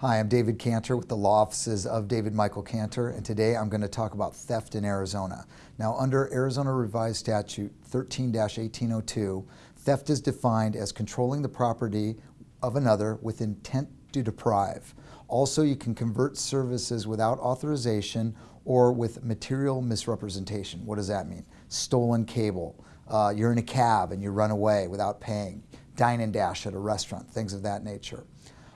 Hi, I'm David Cantor with the law offices of David Michael Cantor, and today I'm going to talk about theft in Arizona. Now, under Arizona Revised Statute 13-1802, theft is defined as controlling the property of another with intent to deprive. Also, you can convert services without authorization or with material misrepresentation. What does that mean? Stolen cable. Uh, you're in a cab and you run away without paying. Dine and dash at a restaurant, things of that nature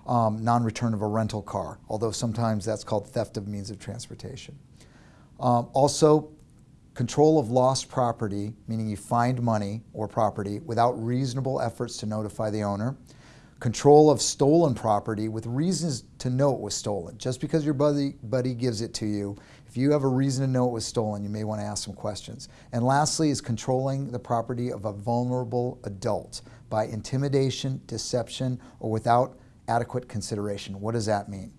um, non-return of a rental car, although sometimes that's called theft of means of transportation. Um, also, control of lost property, meaning you find money or property without reasonable efforts to notify the owner. Control of stolen property with reasons to know it was stolen. Just because your buddy, buddy gives it to you, if you have a reason to know it was stolen, you may want to ask some questions. And lastly is controlling the property of a vulnerable adult by intimidation, deception, or without adequate consideration. What does that mean?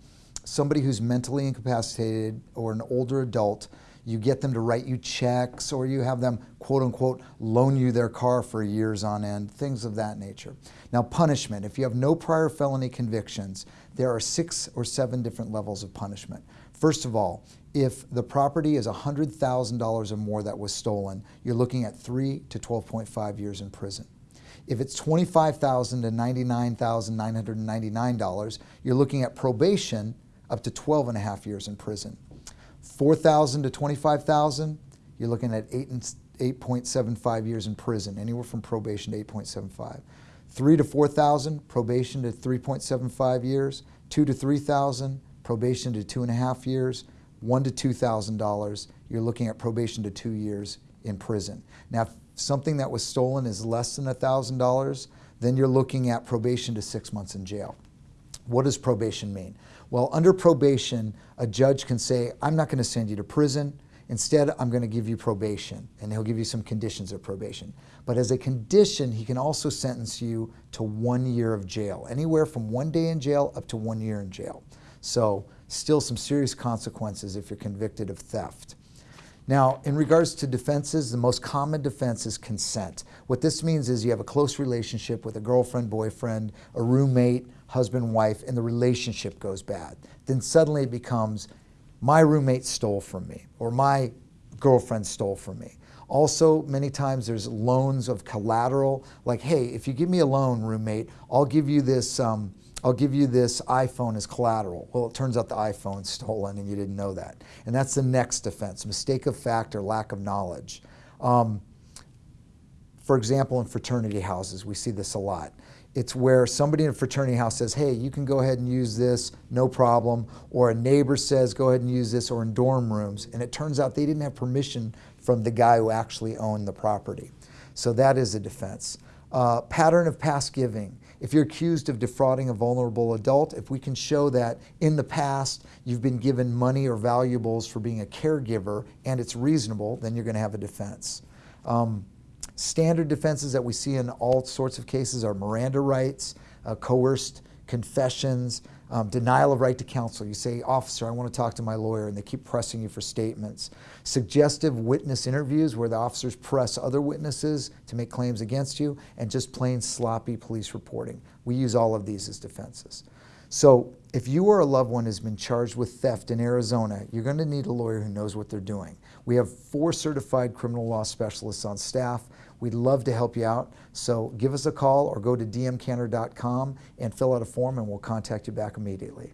Somebody who's mentally incapacitated or an older adult, you get them to write you checks or you have them quote unquote loan you their car for years on end, things of that nature. Now punishment, if you have no prior felony convictions, there are six or seven different levels of punishment. First of all, if the property is $100,000 or more that was stolen, you're looking at three to 12.5 years in prison. If it's 25,000 to $99,999, you're looking at probation up to 12 and a half years in prison. 4,000 to 25,000, you're looking at 8 and 8.75 years in prison, anywhere from probation to 8.75. 3 to 4,000, probation to 3.75 years. 2 to 3,000, probation to two and a half years. 1 to $2,000, you're looking at probation to two years in prison. Now, if something that was stolen is less than $1,000, then you're looking at probation to six months in jail. What does probation mean? Well, under probation, a judge can say, I'm not going to send you to prison. Instead, I'm going to give you probation, and he'll give you some conditions of probation. But as a condition, he can also sentence you to one year of jail, anywhere from one day in jail up to one year in jail. So still some serious consequences if you're convicted of theft. Now, in regards to defenses, the most common defense is consent. What this means is you have a close relationship with a girlfriend, boyfriend, a roommate, husband, wife, and the relationship goes bad. Then suddenly it becomes, my roommate stole from me, or my girlfriend stole from me. Also, many times there's loans of collateral, like, hey, if you give me a loan, roommate, I'll give you this um, I'll give you this iPhone as collateral. Well, it turns out the iPhone's stolen and you didn't know that. And that's the next defense, mistake of fact or lack of knowledge. Um, for example, in fraternity houses, we see this a lot. It's where somebody in a fraternity house says, hey, you can go ahead and use this, no problem. Or a neighbor says, go ahead and use this, or in dorm rooms. And it turns out they didn't have permission from the guy who actually owned the property. So that is a defense. Uh, pattern of past giving. If you're accused of defrauding a vulnerable adult, if we can show that in the past you've been given money or valuables for being a caregiver and it's reasonable, then you're going to have a defense. Um, standard defenses that we see in all sorts of cases are Miranda rights, uh, coerced confessions, um, denial of right to counsel. You say, officer, I want to talk to my lawyer, and they keep pressing you for statements. Suggestive witness interviews where the officers press other witnesses to make claims against you, and just plain sloppy police reporting. We use all of these as defenses. So if you or a loved one has been charged with theft in Arizona, you're going to need a lawyer who knows what they're doing. We have four certified criminal law specialists on staff. We'd love to help you out. So give us a call or go to dmcantor.com and fill out a form and we'll contact you back immediately.